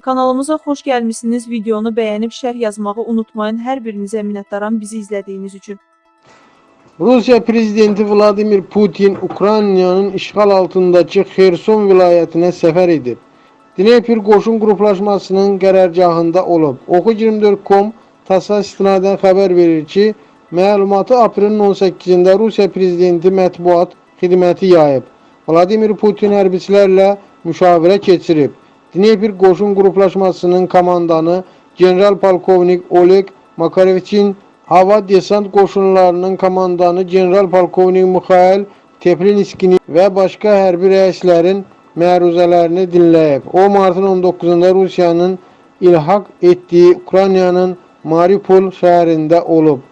Kanalımıza xoş gəlmisiniz. Videonu bəyənib şərh yazmağı unutmayın. Hər birinizə minnətdaram bizi izlədiyiniz üçün. Rusya Prezidenti Vladimir Putin Ukraynanın işğal altındakı Xerson vilayətinə səfər edib. Dnepr qoşun qruplaşmasının qərargahında olub. Oku24.com TASS-a istinadən xəbər verir ki, məlumatı aprelin 18-də Rusiya Prezidenti mətbuat xidməti yayıb. Vladimir Putin hərbiçilərlə müşavirə keçirib. Dnepr qoşun qruplaşmasının komandanı general polkovnik Oleg Makareviçin hava desant qoşunlarının komandanı general polkovnik Mixail Teplinskini və başqa hərbi rəislərin məruzələrini dinləyib. O martın 19-da Rusiyanın ilhaq etdiyi Ukraynanın Mariupol şəhərində olub.